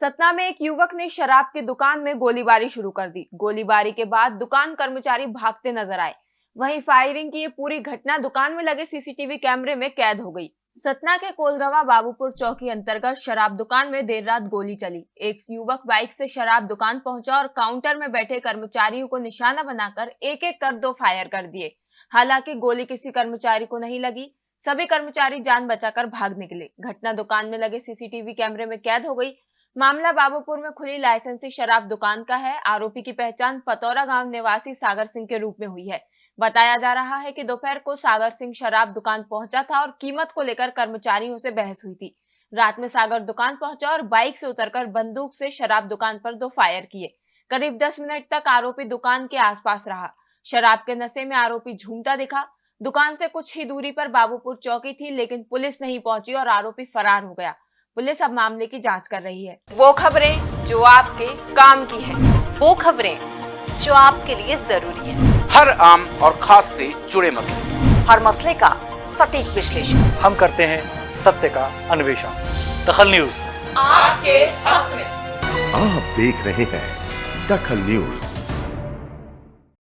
सतना में एक युवक ने शराब की दुकान में गोलीबारी शुरू कर दी। गोलीबारी के बाद दुकान कर्मचारी भागते नज़र आए। वहीं फायरिंग की ये पूरी घटना दुकान में लगे सीसीटीवी कैमरे में कैद हो गई। सतना के कोलगवा बाबूपुर चौकी अंतर्गत शराब दुकान में देर रात गोली चली। एक युवक बाइक से शराब दुकान पहुँचा और काउंटर में बैठे कर्मचारियों को निशाना बनाकर एक एक कर दो फायर कर दिए। हालाँकि गोली किसी कर्मचारी को नहीं लगी। सभी कर्मचारी जान बचाकर भाग निकले। घटना दुकान में लगे सीसीटीवी कैमरे में कैद हो गई। मामला बाबूपुर में खुली लाइसेंसी शराब दुकान का है। आरोपी की पहचान पतौरा गाँव निवासी सागर सिंह के रूप में हुई है। बताया जा रहा है कि दोपहर को सागर सिंह शराब दुकान पहुँचा था और कीमत को लेकर कर्मचारियों से बहस हुई थी। रात में सागर दुकान पहुँचा और बाइक से उतरकर बंदूक से शराब दुकान पर दो फायर किए। करीब दस मिनट तक आरोपी दुकान के आसपास रहा। शराब के नशे में आरोपी झूमता दिखा। दुकान से कुछ ही दूरी पर बाबूपुर चौकी थी, लेकिन पुलिस नहीं पहुँची और आरोपी फरार हो गया। पुलिस अब मामले की जाँच कर रही है। वो खबरें जो आपके काम की है। वो खबरें जो आपके लिए ज़रूरी है। हर आम और खास से जुड़े मसले। हर मसले का सटीक विश्लेषण। हम करते हैं सत्य का अन्वेषण। दखल न्यूज़। आपके हक में। आप देख रहे हैं दखल न्यूज़।